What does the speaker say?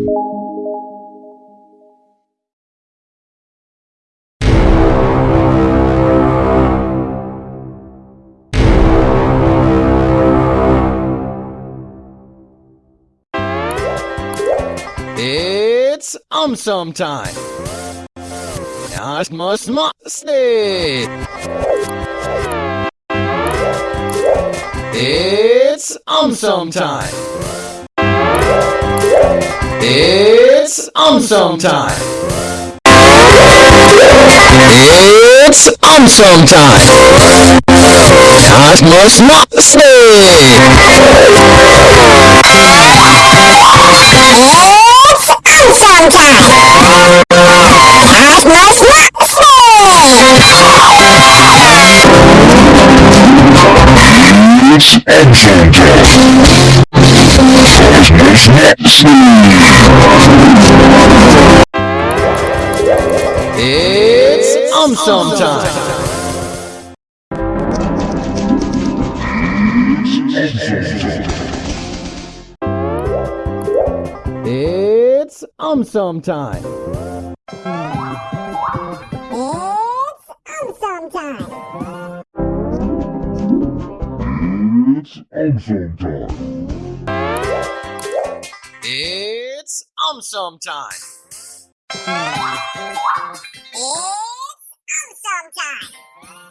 It's um some time. Asmus Mosley. It's um some time. It's um some time. It's um some time. Asmus Mosley. It's awesome time! Cosmos It's Engine Time. Cosmos It's um some time. It's um some time. It's awesome time! It's Engine Time. It's um some time. Hmm. It's awesome time!